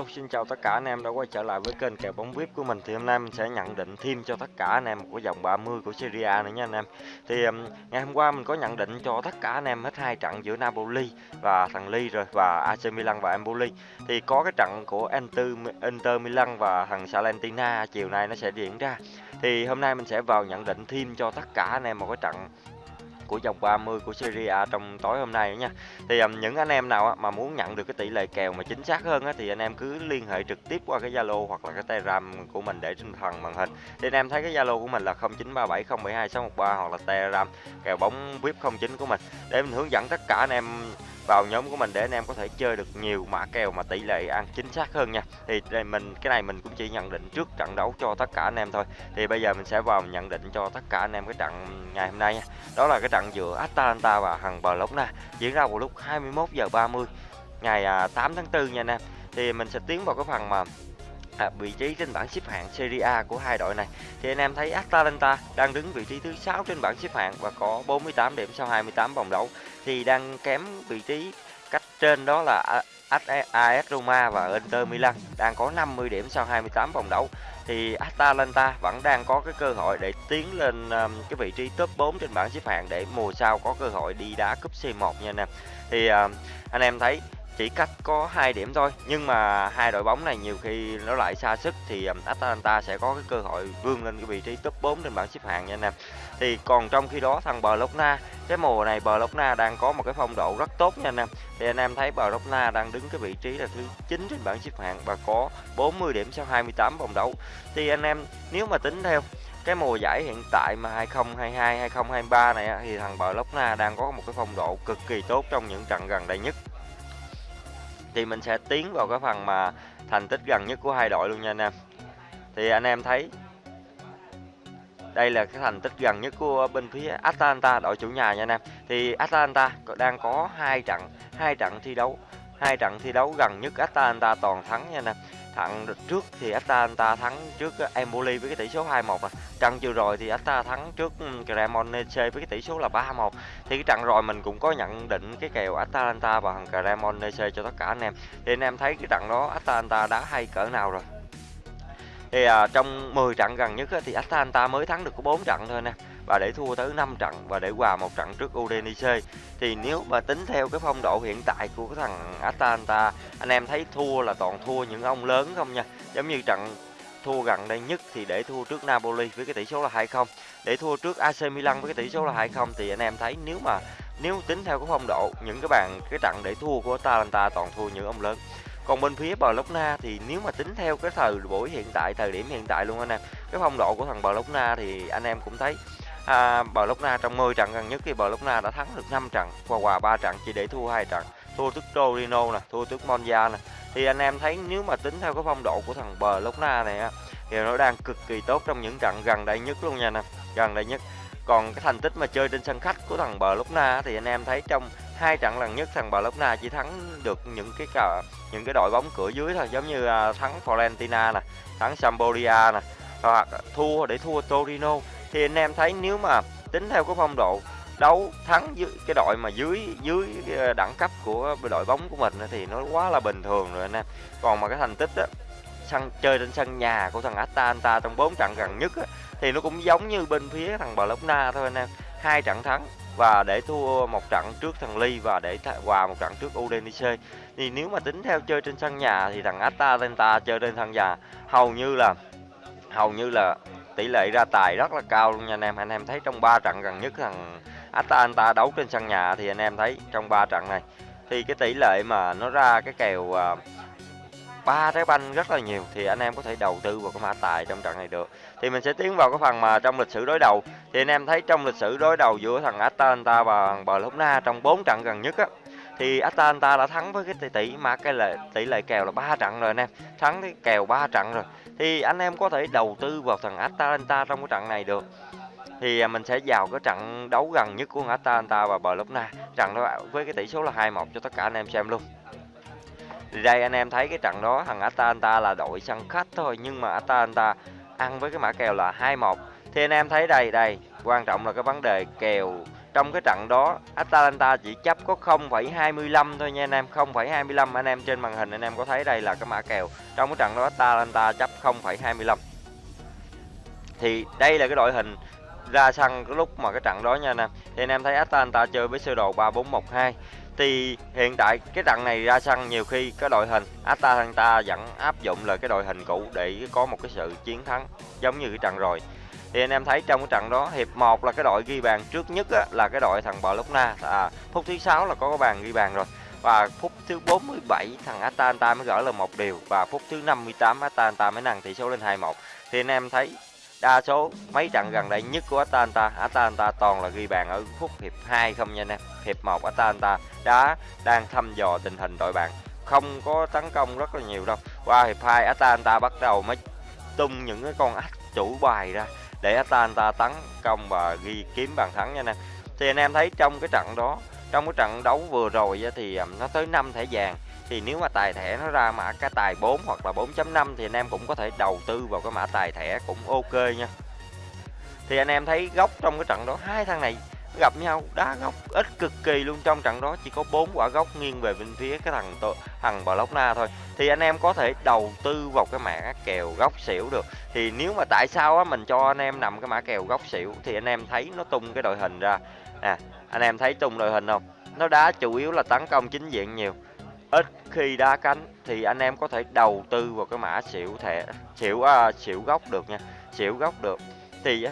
Hello, xin chào tất cả anh em đã quay trở lại với kênh kèo bóng VIP của mình. Thì hôm nay mình sẽ nhận định thêm cho tất cả anh em của dòng 30 của Serie A nữa nha anh em. Thì um, ngày hôm qua mình có nhận định cho tất cả anh em hết hai trận giữa Napoli và thằng Ly rồi và AC Milan và Empoli. Thì có cái trận của Inter, Inter Milan và thằng Salentina chiều nay nó sẽ diễn ra. Thì hôm nay mình sẽ vào nhận định thêm cho tất cả anh em một cái trận của vòng 30 của Serie A trong tối hôm nay nha. Thì um, những anh em nào á, mà muốn nhận được cái tỷ lệ kèo mà chính xác hơn á, thì anh em cứ liên hệ trực tiếp qua cái Zalo hoặc là cái Telegram của mình để trên phần màn hình. Thì anh em thấy cái Zalo của mình là 0937072613 hoặc là Telegram kèo bóng VIP 09 của mình để mình hướng dẫn tất cả anh em vào nhóm của mình để anh em có thể chơi được nhiều mã kèo mà tỷ lệ ăn chính xác hơn nha. Thì đây mình, cái này mình cũng chỉ nhận định trước trận đấu cho tất cả anh em thôi. Thì bây giờ mình sẽ vào nhận định cho tất cả anh em cái trận ngày hôm nay nha. Đó là cái trận giữa Atalanta và Hằng Bờ Lốc Na diễn ra vào lúc 21 giờ 30 ngày à, 8 tháng 4 nha anh em. Thì mình sẽ tiến vào cái phần mà à, vị trí trên bảng xếp hạng Serie A của hai đội này. Thì anh em thấy Atalanta đang đứng vị trí thứ 6 trên bảng xếp hạng và có 48 điểm sau 28 vòng đấu. Thì đang kém vị trí cách trên đó là AS Roma và Inter Milan đang có 50 điểm sau 28 vòng đấu. Thì Atalanta vẫn đang có cái cơ hội để tiến lên um, cái vị trí top 4 trên bảng xếp hạng để mùa sau có cơ hội đi đá cúp C1 nha anh em. Thì uh, anh em thấy chỉ cách có hai điểm thôi nhưng mà hai đội bóng này nhiều khi nó lại xa sức thì um, Atalanta sẽ có cái cơ hội vươn lên cái vị trí top 4 trên bảng xếp hạng nha anh em. Thì còn trong khi đó, thằng Bologna, cái mùa này Bologna đang có một cái phong độ rất tốt nha anh em. Thì anh em thấy Bologna đang đứng cái vị trí là thứ 9 trên bảng xếp hạng và có 40 điểm sau 28 vòng đấu. Thì anh em, nếu mà tính theo cái mùa giải hiện tại mà 2022 2023 này thì thằng Bologna đang có một cái phong độ cực kỳ tốt trong những trận gần đây nhất thì mình sẽ tiến vào cái phần mà thành tích gần nhất của hai đội luôn nha anh em. Thì anh em thấy đây là cái thành tích gần nhất của bên phía Atalanta, đội chủ nhà nha anh em. Thì Atalanta đang có hai trận hai trận thi đấu, hai trận thi đấu gần nhất Atalanta toàn thắng nha anh em. Thằng trước thì Atalanta thắng trước ờ, Empoli với cái tỷ số 2-1 à. Trận vừa rồi thì Atalanta thắng trước Cremonese với cái tỷ số là 3-1. Thì cái trận rồi mình cũng có nhận định cái kèo Atalanta và thằng Cremonese cho tất cả anh em. Thì anh em thấy cái trận đó Atalanta đá hay cỡ nào rồi. Thì à, trong 10 trận gần nhất á, thì Atalanta mới thắng được có 4 trận thôi nè và để thua tới 5 trận và để hòa một trận trước Udinese. Thì nếu mà tính theo cái phong độ hiện tại của cái thằng Atalanta, anh em thấy thua là toàn thua những ông lớn không nha? Giống như trận thua gần đây nhất thì để thua trước Napoli với cái tỷ số là 2-0 để thua trước AC Milan với cái tỷ số là 2-0 thì anh em thấy nếu mà, nếu tính theo cái phong độ, những cái bàn, cái trận để thua của Atalanta toàn thua những ông lớn. Còn bên phía Bologna thì nếu mà tính theo cái thời buổi hiện tại, thời điểm hiện tại luôn anh em, cái phong độ của thằng Bologna thì anh em cũng thấy à, Bologna trong 10 trận gần nhất thì Bologna đã thắng được 5 trận qua hòa 3 trận chỉ để thua hai trận. Thua trước Torino nè thua trước Monza nè. Thì anh em thấy nếu mà tính theo cái phong độ của thằng Bologna này á thì nó đang cực kỳ tốt trong những trận gần đây nhất luôn nha nè gần đây nhất. Còn cái thành tích mà chơi trên sân khách của thằng Bologna thì anh em thấy trong hai trận lần nhất thằng Bologna chỉ thắng được những cái cả những cái đội bóng cửa dưới thôi. Giống như à, thắng Florentina nè thắng Sampdoria nè hoặc thua để thua Torino thì anh em thấy nếu mà tính theo cái phong độ đấu thắng dưới cái đội mà dưới dưới đẳng cấp của đội bóng của mình thì nó quá là bình thường rồi anh em. Còn mà cái thành tích á sân chơi trên sân nhà của thằng Atalanta trong 4 trận gần nhất á, thì nó cũng giống như bên phía thằng Bologna thôi anh em. Hai trận thắng và để thua một trận trước thằng Ly và để hòa một trận trước Udinese. Thì nếu mà tính theo chơi trên sân nhà thì thằng Atalanta chơi trên sân nhà hầu như là hầu như là tỷ lệ ra tài rất là cao luôn nha anh em. Anh em thấy trong 3 trận gần nhất thằng Atalanta đấu trên sân nhà thì anh em thấy trong 3 trận này, thì cái tỷ lệ mà nó ra cái kèo à, ba trái banh rất là nhiều thì anh em có thể đầu tư vào cái mã tài trong trận này được. Thì mình sẽ tiến vào cái phần mà trong lịch sử đối đầu. Thì anh em thấy trong lịch sử đối đầu giữa thằng Atalanta và thằng Bologna trong 4 trận gần nhất á thì Atalanta đã thắng với cái tỷ tỷ mà cái lệ, tỷ lệ kèo là ba trận rồi anh em. Thắng cái kèo ba trận rồi. Thì anh em có thể đầu tư vào thằng Atalanta trong cái trận này được. Thì à, mình sẽ vào cái trận đấu gần nhất của Atalanta và Bologna trận đó với cái tỷ số là 2-1 cho tất cả anh em xem luôn. Thì đây anh em thấy cái trận đó, thằng Atalanta là đội sân khách thôi, nhưng mà Atalanta ăn với cái mã kèo là 2-1 thì anh em thấy đây đây, quan trọng là cái vấn đề kèo trong cái trận đó Atalanta chỉ chấp có 0,25 thôi nha anh em 0,25 anh em trên màn hình anh em có thấy đây là cái mã kèo. Trong cái trận đó Atalanta chấp 0,25 thì đây là cái đội hình ra sân cái lúc mà cái trận đó nha anh em. Thì anh em thấy Atalanta chơi với sơ đồ 3412 thì hiện tại cái trận này ra sân nhiều khi cái đội hình Atalanta vẫn áp dụng là cái đội hình cũ để có một cái sự chiến thắng giống như cái trận rồi thì anh em thấy trong cái trận đó hiệp 1 là cái đội ghi bàn trước nhất á, là cái đội thằng Bologna à, phút thứ sáu là có cái bàn ghi bàn rồi. Và phút thứ 47 thằng Atalanta mới gỡ là một điều. Và phút thứ 58 Atalanta mới nâng tỷ số lên 2-1 thì anh em thấy đa số mấy trận gần đây nhất của Atalanta Atalanta toàn là ghi bàn ở phút hiệp 2 không nha anh em. Hiệp 1 Atalanta đã đang thăm dò tình hình đội bạn. Không có tấn công rất là nhiều đâu. Qua hiệp 2 Atalanta bắt đầu mới tung những cái con ách chủ bài ra để Atalanta tấn công và ghi kiếm bàn thắng nha anh em. Thì anh em thấy trong cái trận đó, trong cái trận đấu vừa rồi thì à, nó tới 5 thẻ vàng. Thì nếu mà tài thẻ nó ra mã cái tài 4 hoặc là 4.5 thì anh em cũng có thể đầu tư vào cái mã tài thẻ cũng ok nha. Thì anh em thấy góc trong cái trận đó, hai thằng này gặp nhau đá góc ít cực kỳ luôn. Trong trận đó chỉ có bốn quả góc nghiêng về bên phía cái thằng thằng Bologna thôi. Thì anh em có thể đầu tư vào cái mã kèo góc xỉu được. Thì nếu mà tại sao á mình cho anh em nằm cái mã kèo góc xỉu thì anh em thấy nó tung cái đội hình ra. Nè anh em thấy tung đội hình không? Nó đá chủ yếu là tấn công chính diện nhiều. Ít khi đá cánh thì anh em có thể đầu tư vào cái mã xỉu thẻ xỉu à, xỉu góc được nha. Xỉu góc được. Thì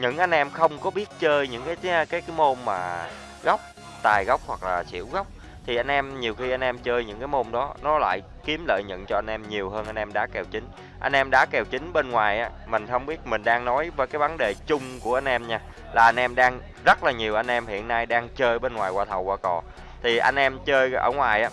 những anh em không có biết chơi những cái cái cái, cái môn mà góc tài góc hoặc là xỉu góc thì anh em nhiều khi anh em chơi những cái môn đó nó lại kiếm lợi nhuận cho anh em nhiều hơn anh em đá kèo chính anh em đá kèo chính bên ngoài á mình không biết mình đang nói với cái vấn đề chung của anh em nha là anh em đang rất là nhiều anh em hiện nay đang chơi bên ngoài qua thầu qua cò thì anh em chơi ở ngoài á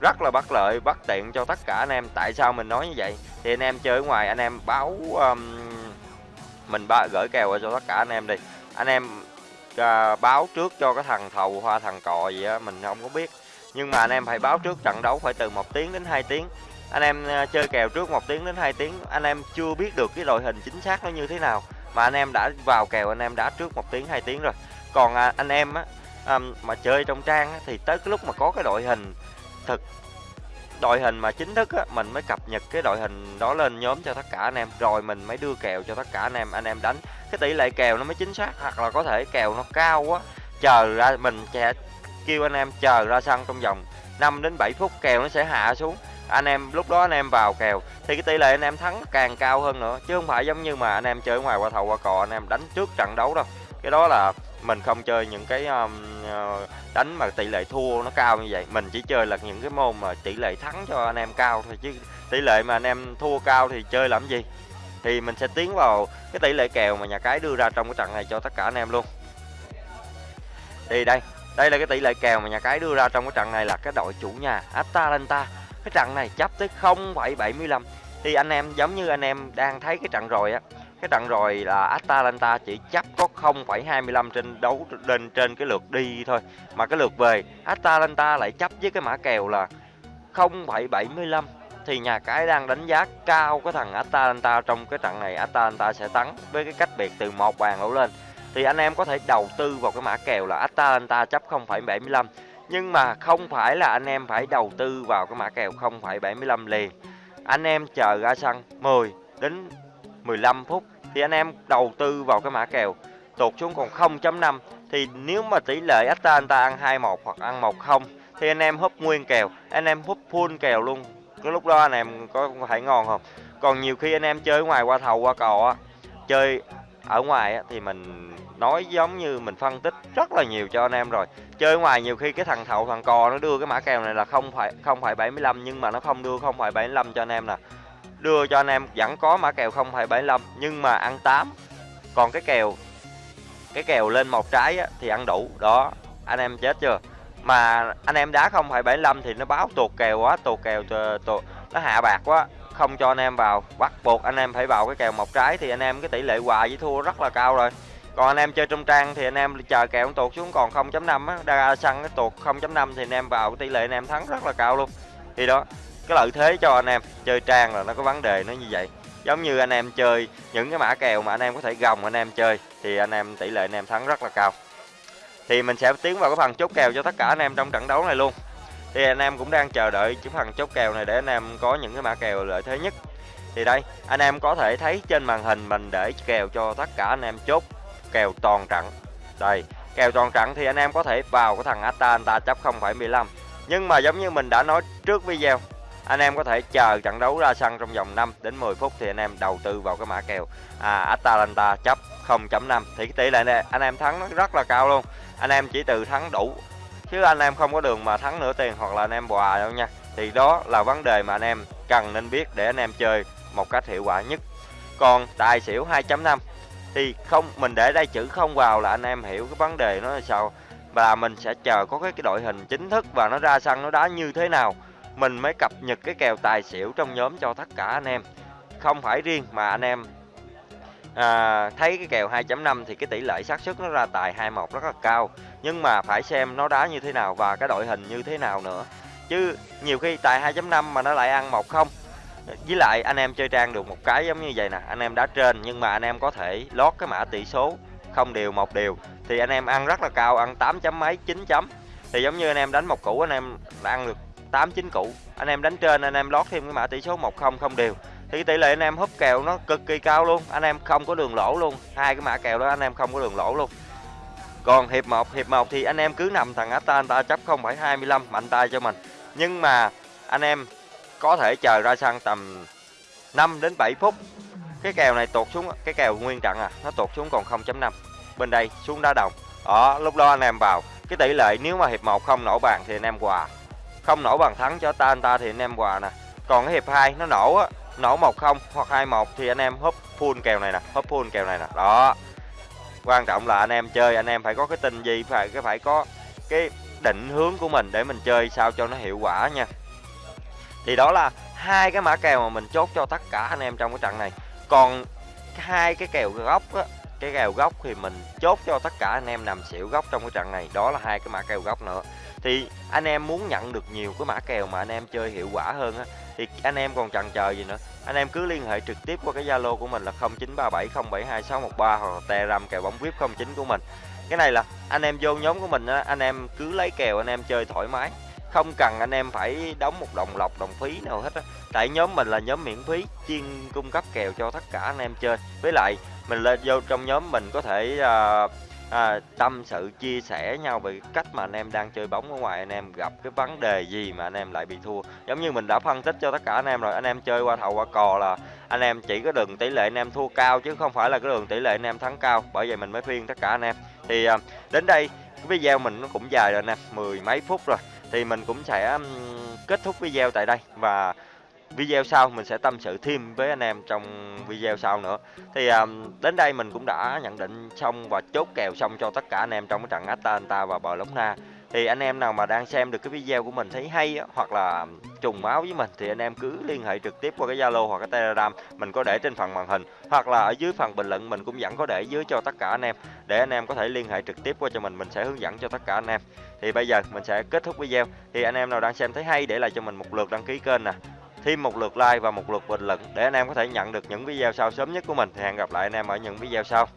rất là bất lợi bất tiện cho tất cả anh em tại sao mình nói như vậy thì anh em chơi ở ngoài anh em báo um, mình ba gửi kèo cho tất cả anh em đi. Anh em uh, báo trước cho cái thằng thầu hoa thằng cò gì á mình không có biết. Nhưng mà anh em phải báo trước trận đấu phải từ một tiếng đến 2 tiếng. Anh em uh, chơi kèo trước một tiếng đến 2 tiếng. Anh em chưa biết được cái đội hình chính xác nó như thế nào. Mà anh em đã vào kèo anh em đã trước một tiếng 2 tiếng rồi. Còn uh, anh em á um, mà chơi trong trang á, thì tới cái lúc mà có cái đội hình thực đội hình mà chính thức á, mình mới cập nhật cái đội hình đó lên nhóm cho tất cả anh em. Rồi mình mới đưa kèo cho tất cả anh em anh em đánh. Cái tỷ lệ kèo nó mới chính xác hoặc là có thể kèo nó cao quá chờ ra mình sẽ kêu anh em chờ ra sân trong vòng 5 đến 7 phút kèo nó sẽ hạ xuống. Anh em lúc đó anh em vào kèo thì cái tỷ lệ anh em thắng càng cao hơn nữa. Chứ không phải giống như mà anh em chơi ngoài qua thầu qua cò anh em đánh trước trận đấu đâu. Cái đó là mình không chơi những cái um, ờ, đánh mà tỷ lệ thua nó cao như vậy. Mình chỉ chơi là những cái môn mà tỷ lệ thắng cho anh em cao thôi chứ tỷ lệ mà anh em thua cao thì chơi làm gì? Thì mình sẽ tiến vào cái tỷ lệ kèo mà nhà cái đưa ra trong cái trận này cho tất cả anh em luôn. Thì đây đây là cái tỷ lệ kèo mà nhà cái đưa ra trong cái trận này là cái đội chủ nhà Atalanta. Cái trận này chấp tới 0,75 thì anh em giống như anh em đang thấy cái trận rồi á cái trận rồi là Atalanta chỉ chấp có 0,25 trên đấu lên trên cái lượt đi thôi. Mà cái lượt về Atalanta lại chấp với cái mã kèo là 0,75 thì nhà cái đang đánh giá cao cái thằng Atalanta trong cái trận này Atalanta sẽ thắng với cái cách biệt từ một bàn đổ lên. Thì anh em có thể đầu tư vào cái mã kèo là Atalanta chấp 0,75 nhưng mà không phải là anh em phải đầu tư vào cái mã kèo 0,75 liền. Anh em chờ ra sân 10 đến 15 phút thì anh em đầu tư vào cái mã kèo. Tụt xuống còn 0.5 thì nếu mà tỷ lệ Atalanta ăn 21 hoặc ăn 10 thì anh em húp nguyên kèo anh em húp full kèo luôn. Cái lúc đó anh em có phải ngon không? Còn nhiều khi anh em chơi ngoài qua thầu qua cò á chơi ở ngoài á, thì mình nói giống như mình phân tích rất là nhiều cho anh em rồi. Chơi ngoài nhiều khi cái thằng thầu thằng cò nó đưa cái mã kèo này là không phải không phải 75 nhưng mà nó không đưa không phải 75 cho anh em nè đưa cho anh em vẫn có mã kèo 0,75 nhưng mà ăn 8 còn cái kèo cái kèo lên một trái á, thì ăn đủ. Đó anh em chết chưa? Mà anh em đá 0,75 thì nó báo tuột kèo quá tuột kèo tuột, nó hạ bạc quá. Không cho anh em vào bắt buộc anh em phải vào cái kèo một trái thì anh em cái tỷ lệ hòa với thua rất là cao rồi. Còn anh em chơi trong trang thì anh em chờ kèo tuột xuống còn 0.5 á đa xăng cái tuột 0.5 thì anh em vào cái tỷ lệ anh em thắng rất là cao luôn. Thì đó cái lợi thế cho anh em chơi trang là nó có vấn đề nó như vậy giống như anh em chơi những cái mã kèo mà anh em có thể gồng anh em chơi thì anh em tỷ lệ anh em thắng rất là cao thì mình sẽ tiến vào cái phần chốt kèo cho tất cả anh em trong trận đấu này luôn thì anh em cũng đang chờ đợi cái phần chốt kèo này để anh em có những cái mã kèo lợi thế nhất thì đây anh em có thể thấy trên màn hình mình để kèo cho tất cả anh em chốt kèo toàn trận đây kèo toàn trận thì anh em có thể vào cái thằng Atalanta chấp 0,15 nhưng mà giống như mình đã nói trước video anh em có thể chờ trận đấu ra sân trong vòng 5 đến 10 phút thì anh em đầu tư vào cái mã kèo. À, Atalanta chấp 0.5 thì cái tỷ lệ này anh em thắng nó rất là cao luôn. Anh em chỉ từ thắng đủ chứ anh em không có đường mà thắng nửa tiền hoặc là anh em bòa đâu nha. Thì đó là vấn đề mà anh em cần nên biết để anh em chơi một cách hiệu quả nhất. Còn tài xỉu 2.5 thì không mình để đây chữ không vào là anh em hiểu cái vấn đề nó là sao. Và mình sẽ chờ có cái, cái đội hình chính thức và nó ra sân nó đá như thế nào mình mới cập nhật cái kèo tài xỉu trong nhóm cho tất cả anh em. Không phải riêng mà anh em à, thấy cái kèo 2.5 thì cái tỷ lệ xác suất nó ra tài 21 rất là cao. Nhưng mà phải xem nó đá như thế nào và cái đội hình như thế nào nữa. Chứ nhiều khi tài 2.5 mà nó lại ăn một không. Với lại anh em chơi trang được một cái giống như vậy nè anh em đá trên nhưng mà anh em có thể lót cái mã tỷ số không đều một đều thì anh em ăn rất là cao ăn 8 chấm mấy 9 chấm. Thì giống như anh em đánh một củ anh em ăn được 8 9 cụ anh em đánh trên anh em lót thêm cái mã tỷ số 10 không đều. Thì tỷ lệ anh em húp kèo nó cực kỳ cao luôn. Anh em không có đường lỗ luôn. Hai cái mã kèo đó anh em không có đường lỗ luôn. Còn hiệp 1 hiệp 1 thì anh em cứ nằm thằng Ata anh ta chấp 0,25 mạnh tay cho mình. Nhưng mà anh em có thể chờ ra sân tầm 5 đến 7 phút. Cái kèo này tụt xuống cái kèo nguyên trận à nó tụt xuống còn 0.5 bên đây xuống đá đồng. Đó lúc đó anh em vào. Cái tỷ lệ nếu mà hiệp 1 không nổ bàn thì anh em quà không nổ bàn thắng cho ta, anh ta thì anh em quà nè. Còn cái hiệp 2 nó nổ á, nổ 1 không hoặc 2 1 thì anh em húp full kèo này nè, húp full kèo này nè. Đó. Quan trọng là anh em chơi, anh em phải có cái tin gì, phải, cái phải có cái định hướng của mình để mình chơi sao cho nó hiệu quả nha. Thì đó là hai cái mã kèo mà mình chốt cho tất cả anh em trong cái trận này. Còn hai cái kèo góc á, cái kèo góc thì mình chốt cho tất cả anh em nằm xỉu góc trong cái trận này. Đó là hai cái mã kèo góc nữa thì anh em muốn nhận được nhiều cái mã kèo mà anh em chơi hiệu quả hơn á thì anh em còn chần chờ gì nữa? Anh em cứ liên hệ trực tiếp qua cái zalo của mình là 0937072613 hoặc telegram kèo bóng vip 09 của mình. Cái này là anh em vô nhóm của mình á anh em cứ lấy kèo anh em chơi thoải mái. Không cần anh em phải đóng một đồng lọc đồng phí nào hết á. Tại nhóm mình là nhóm miễn phí chuyên cung cấp kèo cho tất cả anh em chơi. Với lại mình lên vô trong nhóm mình có thể uh, à, tâm sự chia sẻ nhau về cách mà anh em đang chơi bóng ở ngoài anh em gặp cái vấn đề gì mà anh em lại bị thua. Giống như mình đã phân tích cho tất cả anh em rồi anh em chơi qua thầu qua cò là anh em chỉ có đường tỷ lệ anh em thua cao chứ không phải là cái đường tỷ lệ anh em thắng cao. Bởi vậy mình mới khuyên tất cả anh em. Thì à, đến đây cái video mình nó cũng dài rồi nè mười mấy phút rồi. Thì mình cũng sẽ kết thúc video tại đây và video sau mình sẽ tâm sự thêm với anh em trong video sau nữa. Thì um, đến đây mình cũng đã nhận định xong và chốt kèo xong cho tất cả anh em trong cái trận Atalanta và bờ lũng na. thì anh em nào mà đang xem được cái video của mình thấy hay á, hoặc là um, trùng máu với mình thì anh em cứ liên hệ trực tiếp qua cái Zalo hoặc cái Telegram mình có để trên phần màn hình. Hoặc là ở dưới phần bình luận mình cũng vẫn có để dưới cho tất cả anh em. Để anh em có thể liên hệ trực tiếp qua cho mình mình sẽ hướng dẫn cho tất cả anh em. Thì bây giờ mình sẽ kết thúc video. Thì anh em nào đang xem thấy hay để lại cho mình một lượt đăng ký kênh nè thêm một lượt like và một lượt bình luận để anh em có thể nhận được những video sau sớm nhất của mình. Thì hẹn gặp lại anh em ở những video sau.